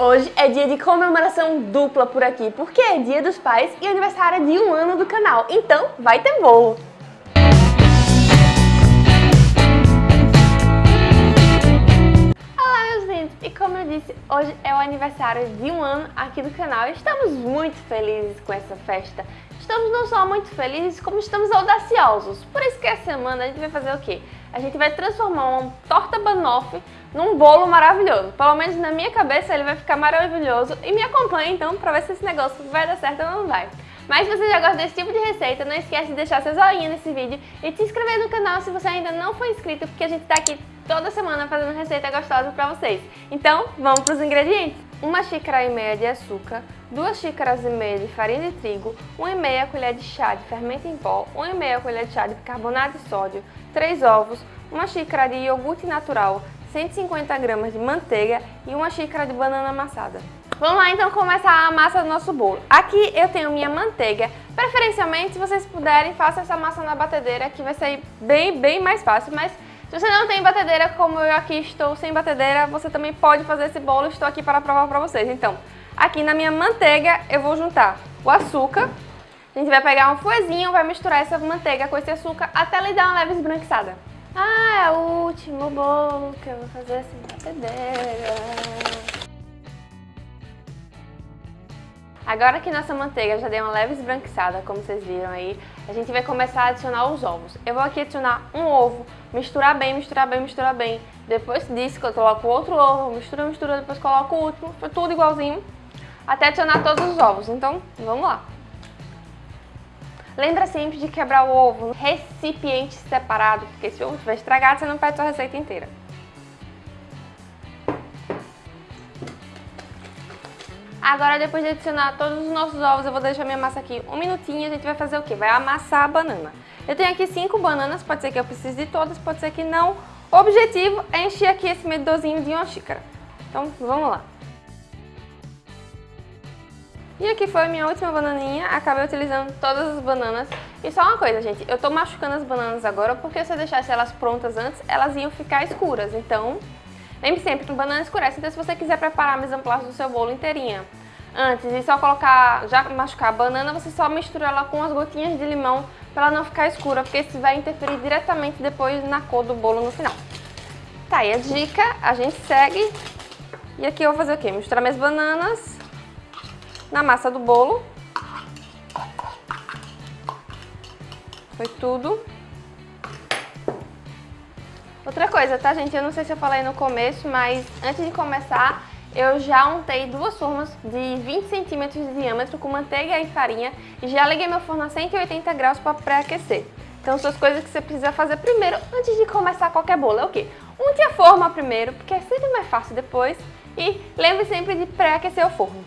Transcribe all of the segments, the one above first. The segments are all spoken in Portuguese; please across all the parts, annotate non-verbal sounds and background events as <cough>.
Hoje é dia de comemoração dupla por aqui, porque é dia dos pais e aniversário de um ano do canal, então vai ter bolo! Olá meus lindos, e como eu disse, hoje é o aniversário de um ano aqui do canal e estamos muito felizes com essa festa. Estamos não só muito felizes, como estamos audaciosos. Por isso que essa semana a gente vai fazer o quê? A gente vai transformar uma torta banoffee num bolo maravilhoso. Pelo menos na minha cabeça ele vai ficar maravilhoso. E me acompanhe então para ver se esse negócio vai dar certo ou não vai. Mas se você já gosta desse tipo de receita, não esquece de deixar seu joinha nesse vídeo e se inscrever no canal se você ainda não for inscrito, porque a gente está aqui toda semana fazendo receita gostosa para vocês. Então, vamos para os ingredientes. Uma xícara e meia de açúcar, duas xícaras e meia de farinha de trigo, uma e meia colher de chá de fermento em pó, uma e meia colher de chá de bicarbonato de sódio, três ovos, uma xícara de iogurte natural, 150 gramas de manteiga e uma xícara de banana amassada. Vamos lá então começar a massa do nosso bolo. Aqui eu tenho minha manteiga. Preferencialmente, se vocês puderem, façam essa massa na batedeira que vai sair bem, bem mais fácil. Mas se você não tem batedeira, como eu aqui estou sem batedeira, você também pode fazer esse bolo. Estou aqui para provar para vocês. Então, aqui na minha manteiga eu vou juntar o açúcar. A gente vai pegar um fuezinho, vai misturar essa manteiga com esse açúcar até ele dar uma leve esbranquiçada. Ah, é o último bolo que eu vou fazer sem batedeira. Agora que nossa manteiga já deu uma leve esbranquiçada, como vocês viram aí, a gente vai começar a adicionar os ovos. Eu vou aqui adicionar um ovo, misturar bem, misturar bem, misturar bem. Depois disso, eu coloco outro ovo, mistura, mistura, depois coloco o último, tudo igualzinho, até adicionar todos os ovos. Então, vamos lá. Lembra sempre de quebrar o ovo no recipiente separado, porque se o ovo estiver estragado, você não perde sua receita inteira. Agora, depois de adicionar todos os nossos ovos, eu vou deixar minha massa aqui um minutinho e a gente vai fazer o quê? Vai amassar a banana. Eu tenho aqui cinco bananas, pode ser que eu precise de todas, pode ser que não. O objetivo é encher aqui esse medidorzinho de uma xícara. Então, vamos lá. E aqui foi a minha última bananinha, acabei utilizando todas as bananas. E só uma coisa, gente, eu tô machucando as bananas agora porque se eu deixasse elas prontas antes, elas iam ficar escuras. Então, Lembre sempre que banana escurece, então se você quiser preparar a mise en place do seu bolo inteirinha antes e só colocar, já machucar a banana, você só mistura ela com as gotinhas de limão para ela não ficar escura, porque isso vai interferir diretamente depois na cor do bolo no final. Tá, e a dica, a gente segue. E aqui eu vou fazer o quê? Misturar minhas bananas na massa do bolo. Foi tudo. Outra coisa, tá gente? Eu não sei se eu falei no começo, mas antes de começar, eu já untei duas formas de 20 centímetros de diâmetro com manteiga e farinha e já liguei meu forno a 180 graus para pré-aquecer. Então são as coisas que você precisa fazer primeiro antes de começar qualquer bolo. É o quê? Unte a forma primeiro, porque é sempre mais fácil depois. E lembre sempre de pré-aquecer o forno.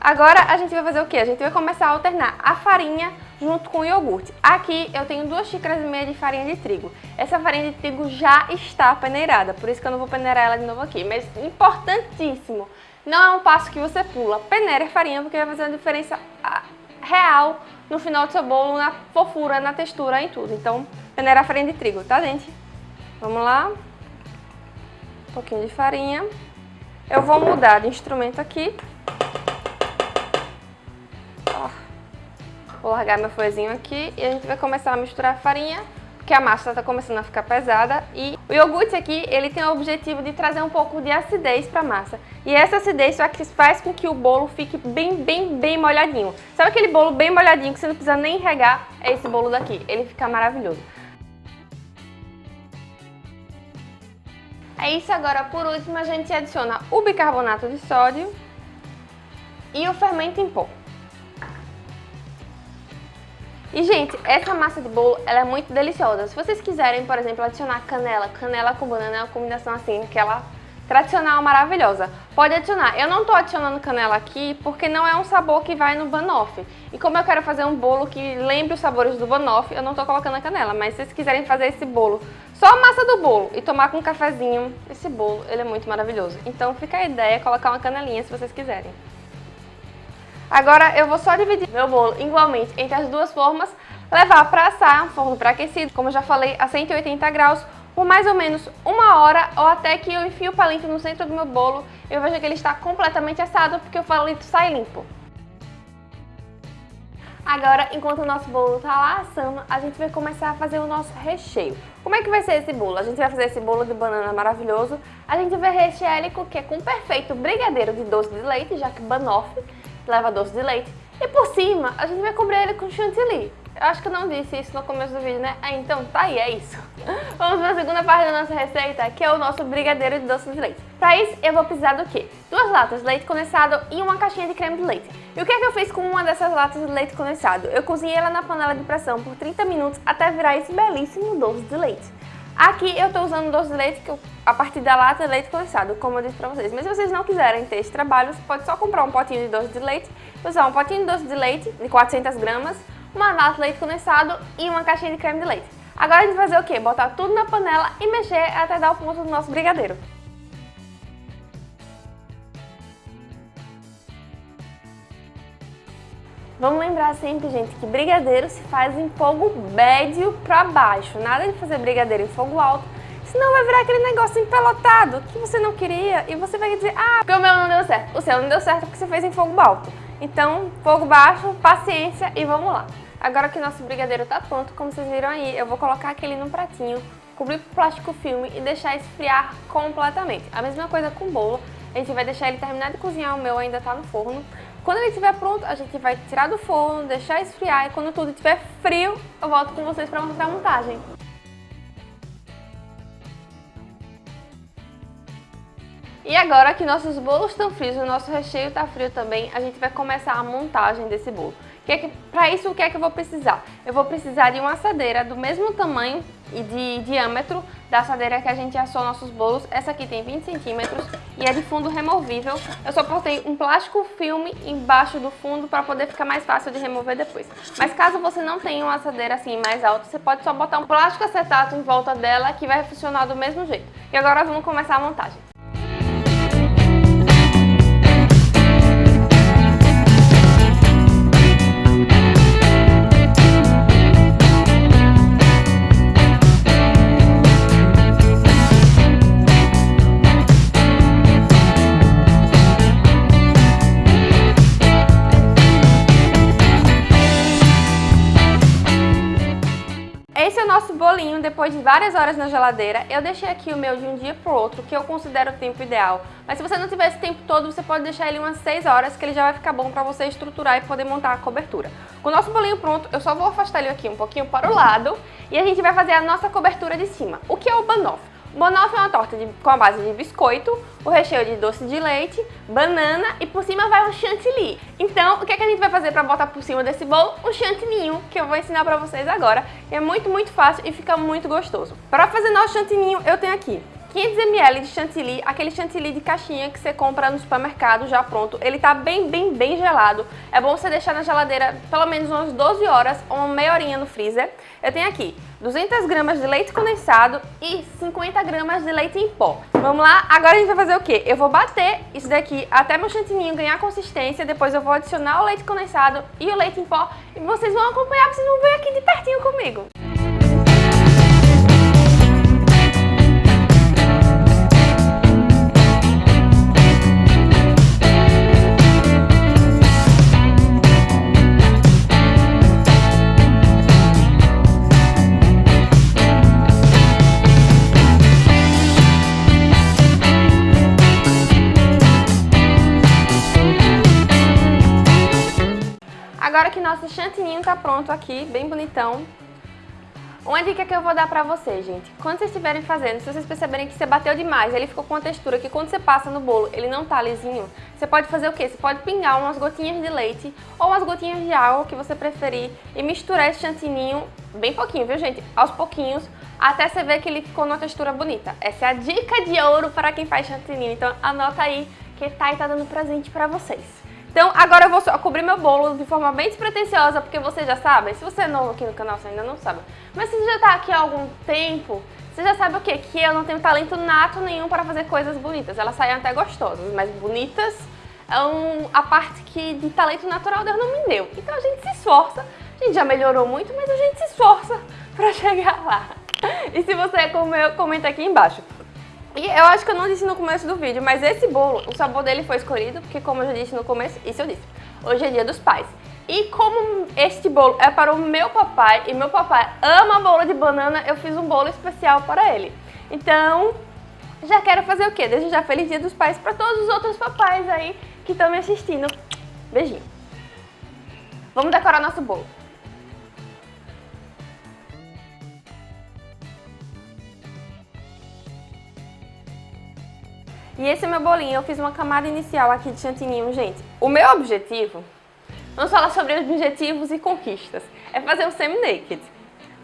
Agora a gente vai fazer o quê? A gente vai começar a alternar a farinha junto com o iogurte. Aqui eu tenho duas xícaras e meia de farinha de trigo. Essa farinha de trigo já está peneirada, por isso que eu não vou peneirar ela de novo aqui. Mas importantíssimo, não é um passo que você pula. Peneire a farinha porque vai fazer uma diferença ah, real no final do seu bolo, na fofura, na textura, em tudo. Então, peneira a farinha de trigo, tá gente? Vamos lá. Um pouquinho de farinha. Eu vou mudar de instrumento aqui Vou largar meu foezinho aqui e a gente vai começar a misturar a farinha, porque a massa está começando a ficar pesada. E o iogurte aqui, ele tem o objetivo de trazer um pouco de acidez para a massa. E essa acidez faz com que o bolo fique bem, bem, bem molhadinho. Sabe aquele bolo bem molhadinho que você não precisa nem regar? É esse bolo daqui, ele fica maravilhoso. É isso, agora por último a gente adiciona o bicarbonato de sódio e o fermento em pó. E, gente, essa massa de bolo, ela é muito deliciosa. Se vocês quiserem, por exemplo, adicionar canela, canela com banana é uma combinação assim, aquela tradicional maravilhosa. Pode adicionar. Eu não tô adicionando canela aqui porque não é um sabor que vai no banoffee. E como eu quero fazer um bolo que lembre os sabores do banoffee, eu não tô colocando a canela. Mas se vocês quiserem fazer esse bolo, só a massa do bolo e tomar com um cafezinho, esse bolo, ele é muito maravilhoso. Então fica a ideia, colocar uma canelinha se vocês quiserem. Agora eu vou só dividir meu bolo igualmente entre as duas formas, levar para assar, forno pré-aquecido, como já falei, a 180 graus, por mais ou menos uma hora ou até que eu enfio o palito no centro do meu bolo e eu vejo que ele está completamente assado porque o palito sai limpo. Agora, enquanto o nosso bolo está lá assando, a gente vai começar a fazer o nosso recheio. Como é que vai ser esse bolo? A gente vai fazer esse bolo de banana maravilhoso. A gente vai rechear ele com, que é com um perfeito brigadeiro de doce de leite, já que banoffee leva doce de leite. E por cima, a gente vai cobrir ele com chantilly. Eu acho que eu não disse isso no começo do vídeo, né? Ah, então tá aí, é isso. <laughs> Vamos para a segunda parte da nossa receita, que é o nosso brigadeiro de doce de leite. Para isso, eu vou precisar do quê? Duas latas de leite condensado e uma caixinha de creme de leite. E o que é que eu fiz com uma dessas latas de leite condensado? Eu cozinhei ela na panela de pressão por 30 minutos até virar esse belíssimo doce de leite. Aqui eu estou usando doce de leite a partir da lata de leite condensado, como eu disse para vocês. Mas se vocês não quiserem ter esse trabalho, você pode só comprar um potinho de doce de leite, usar um potinho de doce de leite de 400 gramas, uma lata de leite condensado e uma caixinha de creme de leite. Agora a gente vai fazer o quê? Botar tudo na panela e mexer até dar o ponto do nosso brigadeiro. Vamos lembrar sempre, gente, que brigadeiro se faz em fogo médio para baixo. Nada de fazer brigadeiro em fogo alto, senão vai virar aquele negócio empelotado que você não queria e você vai dizer, ah, porque o meu não deu certo. O seu não deu certo porque você fez em fogo alto. Então, fogo baixo, paciência e vamos lá. Agora que nosso brigadeiro tá pronto, como vocês viram aí, eu vou colocar aquele num pratinho, cobrir com plástico filme e deixar esfriar completamente. A mesma coisa com o bolo, a gente vai deixar ele terminar de cozinhar, o meu ainda tá no forno. Quando ele estiver pronto, a gente vai tirar do forno, deixar esfriar e quando tudo estiver frio, eu volto com vocês para mostrar a montagem. E agora que nossos bolos estão frios, o nosso recheio está frio também, a gente vai começar a montagem desse bolo. Que é que, para isso, o que é que eu vou precisar? Eu vou precisar de uma assadeira do mesmo tamanho e de diâmetro da assadeira que a gente assou nossos bolos. Essa aqui tem 20 centímetros e é de fundo removível. Eu só botei um plástico filme embaixo do fundo para poder ficar mais fácil de remover depois. Mas caso você não tenha uma assadeira assim mais alta, você pode só botar um plástico acetato em volta dela que vai funcionar do mesmo jeito. E agora vamos começar a montagem. Bolinho depois de várias horas na geladeira. Eu deixei aqui o meu de um dia pro outro, que eu considero o tempo ideal. Mas se você não tiver esse tempo todo, você pode deixar ele umas 6 horas, que ele já vai ficar bom pra você estruturar e poder montar a cobertura. Com o nosso bolinho pronto, eu só vou afastar ele aqui um pouquinho para o lado e a gente vai fazer a nossa cobertura de cima. O que é o banoffee? Banoffee é uma torta de, com a base de biscoito, o recheio de doce de leite, banana e por cima vai um chantilly. Então, o que, é que a gente vai fazer para botar por cima desse bolo? Um chantininho, que eu vou ensinar para vocês agora. É muito, muito fácil e fica muito gostoso. Para fazer nosso chantininho, eu tenho aqui 500 ml de chantilly, aquele chantilly de caixinha que você compra no supermercado já pronto. Ele tá bem, bem, bem gelado. É bom você deixar na geladeira pelo menos umas 12 horas ou uma meia horinha no freezer. Eu tenho aqui 200 gramas de leite condensado e 50 gramas de leite em pó. Vamos lá? Agora a gente vai fazer o quê? Eu vou bater isso daqui até meu chantininho ganhar consistência, depois eu vou adicionar o leite condensado e o leite em pó e vocês vão acompanhar, vocês vão ver aqui de pertinho comigo. Nosso chantininho tá pronto aqui, bem bonitão, uma dica que eu vou dar pra vocês, gente, quando vocês estiverem fazendo, se vocês perceberem que você bateu demais, ele ficou com uma textura que quando você passa no bolo ele não tá lisinho, você pode fazer o quê? Você pode pingar umas gotinhas de leite ou umas gotinhas de água, que você preferir, e misturar esse chantininho bem pouquinho, viu gente? Aos pouquinhos, até você ver que ele ficou numa textura bonita. Essa é a dica de ouro para quem faz chantininho, então anota aí que tá e tá dando presente pra vocês. Então agora eu vou só cobrir meu bolo de forma bem despretensiosa, porque vocês já sabem, se você é novo aqui no canal, você ainda não sabe, mas se você já tá aqui há algum tempo, você já sabe o quê? Que eu não tenho talento nato nenhum para fazer coisas bonitas. Elas saem até gostosas, mas bonitas é um, a parte que de talento natural Deus não me deu. Então a gente se esforça, a gente já melhorou muito, mas a gente se esforça para <laughs> chegar lá. e se você comeu, comenta aqui embaixo. E eu acho que eu não disse no começo do vídeo, mas esse bolo, o sabor dele foi escolhido, porque como eu já disse no começo, isso eu disse, hoje é dia dos pais. E como este bolo é para o meu papai, e meu papai ama bolo de banana, eu fiz um bolo especial para ele. Então, já quero fazer o quê? Desejar feliz dia dos pais para todos os outros papais aí que estão me assistindo. Beijinho. Vamos decorar nosso bolo. E esse é meu bolinho, eu fiz uma camada inicial aqui de chantininho, gente. O meu objetivo, vamos falar sobre objetivos e conquistas, é fazer o semi-naked.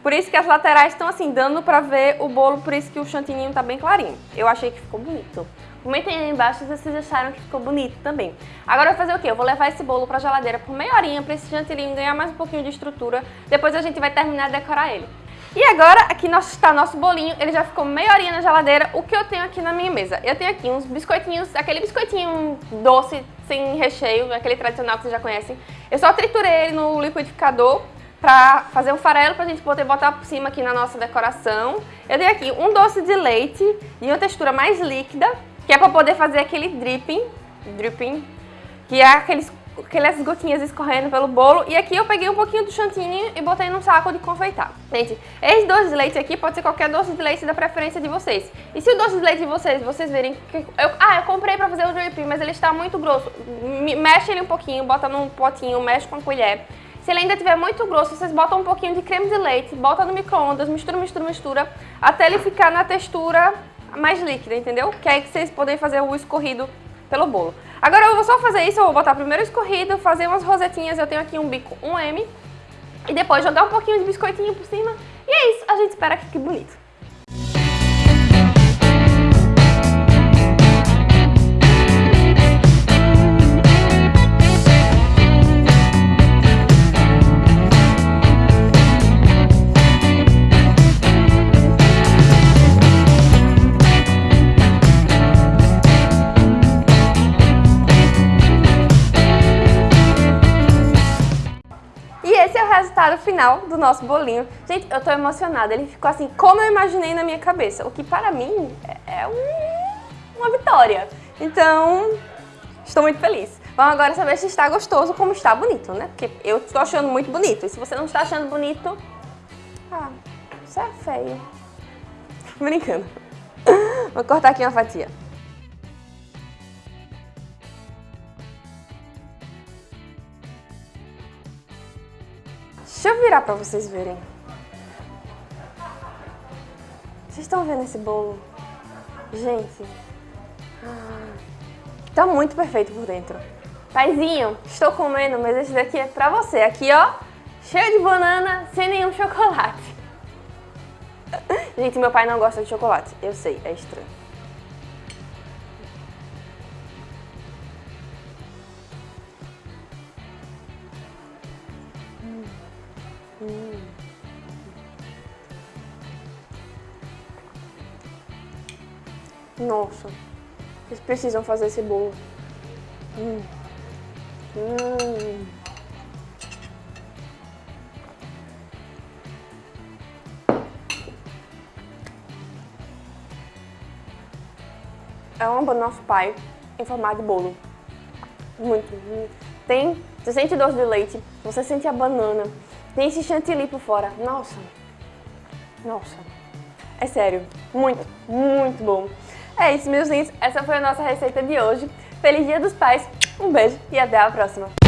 Por isso que as laterais estão assim, dando pra ver o bolo, por isso que o chantininho tá bem clarinho. Eu achei que ficou bonito. Comentem aí embaixo se vocês acharam que ficou bonito também. Agora eu vou fazer o quê? Eu vou levar esse bolo pra geladeira por meia horinha pra esse chantininho ganhar mais um pouquinho de estrutura. Depois a gente vai terminar de decorar ele. E agora, aqui está nosso bolinho, ele já ficou meia horinha na geladeira. O que eu tenho aqui na minha mesa? Eu tenho aqui uns biscoitinhos, aquele biscoitinho doce, sem recheio, aquele tradicional que vocês já conhecem. Eu só triturei ele no liquidificador pra fazer um farelo pra gente poder botar por cima aqui na nossa decoração. Eu tenho aqui um doce de leite de uma textura mais líquida, que é pra poder fazer aquele dripping, dripping, que é aqueles aquelas gotinhas escorrendo pelo bolo. E aqui eu peguei um pouquinho do chantilly e botei num saco de confeitar. Gente, esse doce de leite aqui pode ser qualquer doce de leite da preferência de vocês. E se o doce de leite de vocês, vocês verem... Eu, ah, eu comprei pra fazer o dripping, mas ele está muito grosso. Mexe ele um pouquinho, bota num potinho, mexe com a colher. Se ele ainda estiver muito grosso, vocês botam um pouquinho de creme de leite, bota no micro-ondas, mistura, mistura, mistura, até ele ficar na textura mais líquida, entendeu? Que é aí que vocês podem fazer o escorrido pelo bolo. Agora eu vou só fazer isso, eu vou botar primeiro escorrido, fazer umas rosetinhas, eu tenho aqui um bico 1M, e depois jogar um pouquinho de biscoitinho por cima, e é isso, a gente espera que fique bonito. Final do nosso bolinho. Gente, eu tô emocionada, ele ficou assim como eu imaginei na minha cabeça, o que para mim é, é um, uma vitória. Então, estou muito feliz. Vamos agora saber se está gostoso como está bonito, né? Porque eu estou achando muito bonito, e se você não está achando bonito, ah, isso é feio. Brincando. Vou cortar aqui uma fatia. Deixa eu virar pra vocês verem. Vocês estão vendo esse bolo? Gente, ah, tá muito perfeito por dentro. Paizinho, estou comendo, mas esse daqui é pra você. Aqui, ó, cheio de banana, sem nenhum <laughs> chocolate. Gente, meu pai não gosta de chocolate. Eu sei, é estranho. Nossa, vocês precisam fazer esse bolo. Hum. Hum. É uma do nosso pai em formato de bolo. Muito. Tem, você sente doce de leite, você sente a banana, tem esse chantilly por fora. Nossa. Nossa. É sério. Muito, muito bom. É isso, meus lindos. Essa foi a nossa receita de hoje. Feliz Dia dos Pais. Um beijo e até a próxima.